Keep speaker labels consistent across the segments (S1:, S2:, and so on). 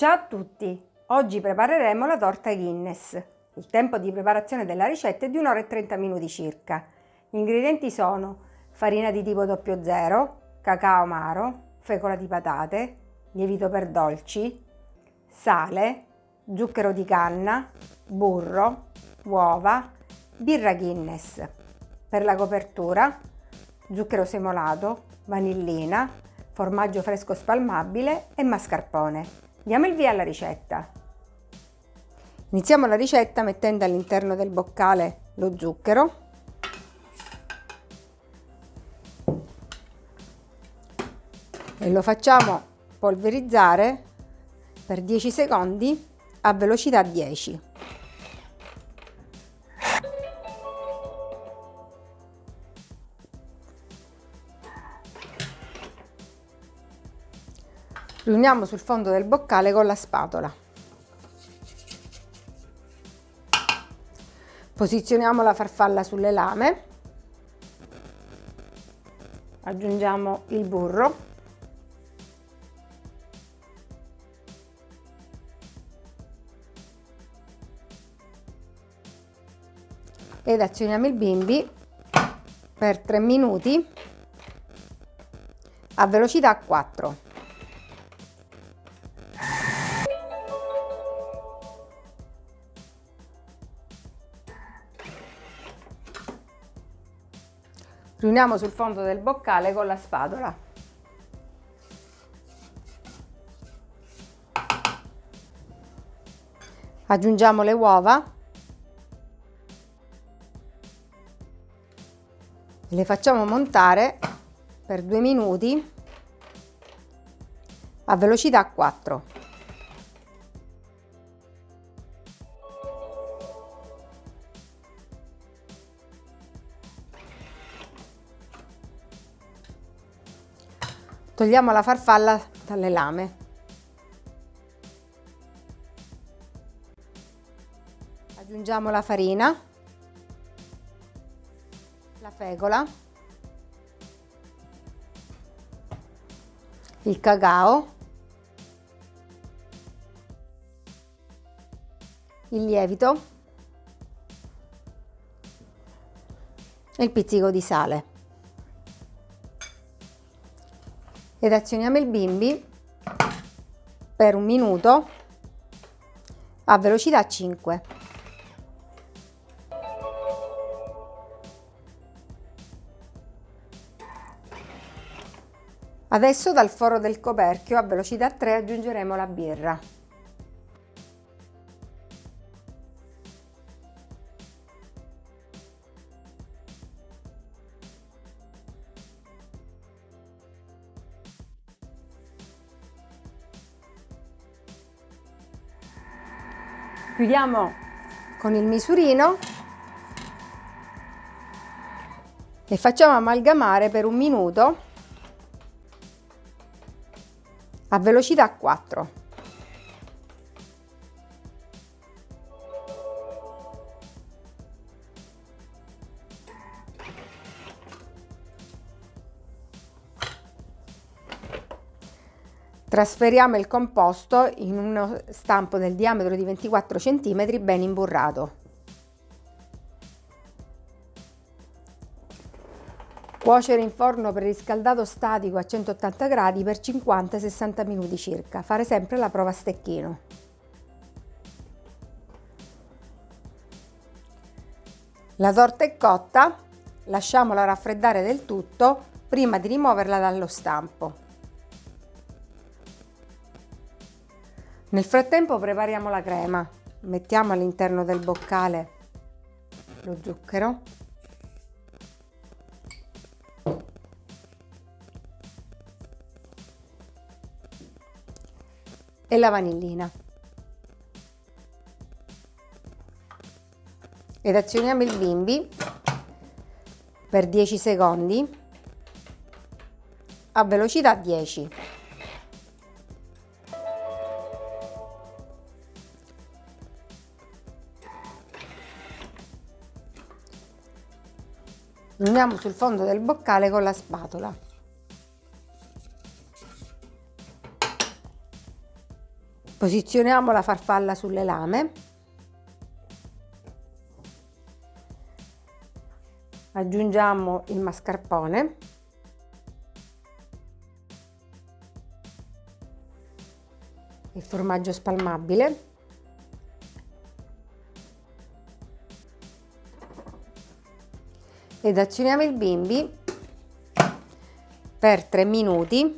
S1: Ciao a tutti! Oggi prepareremo la torta Guinness. Il tempo di preparazione della ricetta è di 1 ora e 30 minuti circa. Gli ingredienti sono farina di tipo 00, cacao amaro, fecola di patate, lievito per dolci, sale, zucchero di canna, burro, uova, birra Guinness. Per la copertura, zucchero semolato, vanillina, formaggio fresco spalmabile e mascarpone. Diamo il via alla ricetta. Iniziamo la ricetta mettendo all'interno del boccale lo zucchero. E lo facciamo polverizzare per 10 secondi a velocità 10. Riuniamo sul fondo del boccale con la spatola. Posizioniamo la farfalla sulle lame, aggiungiamo il burro, ed azioniamo il bimbi per 3 minuti a velocità 4. Riuniamo sul fondo del boccale con la spatola. Aggiungiamo le uova e le facciamo montare per due minuti a velocità 4. Togliamo la farfalla dalle lame. Aggiungiamo la farina, la fecola, il cacao, il lievito e il pizzico di sale. Ed azioniamo il bimbi per un minuto a velocità 5. Adesso dal foro del coperchio a velocità 3 aggiungeremo la birra. Chiudiamo con il misurino e facciamo amalgamare per un minuto a velocità 4. Trasferiamo il composto in uno stampo del diametro di 24 cm ben imburrato. Cuocere in forno preriscaldato statico a 180 gradi per 50-60 minuti circa. Fare sempre la prova a stecchino. La torta è cotta, lasciamola raffreddare del tutto prima di rimuoverla dallo stampo. Nel frattempo prepariamo la crema. Mettiamo all'interno del boccale lo zucchero. E la vanillina. Ed azioniamo il bimbi per 10 secondi a velocità 10. Uniamo sul fondo del boccale con la spatola. Posizioniamo la farfalla sulle lame. Aggiungiamo il mascarpone. Il formaggio spalmabile. Ed azioniamo il bimbi per 3 minuti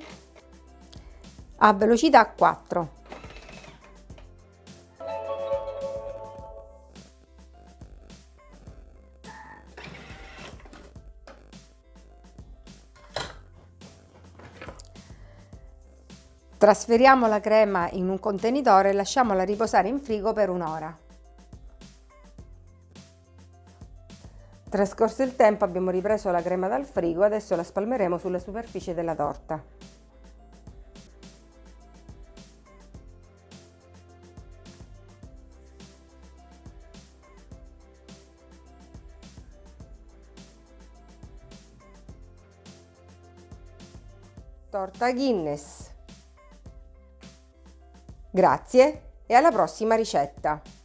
S1: a velocità 4. Trasferiamo la crema in un contenitore e lasciamola riposare in frigo per un'ora. Trascorso il tempo abbiamo ripreso la crema dal frigo, adesso la spalmeremo sulla superficie della torta. Torta Guinness Grazie e alla prossima ricetta!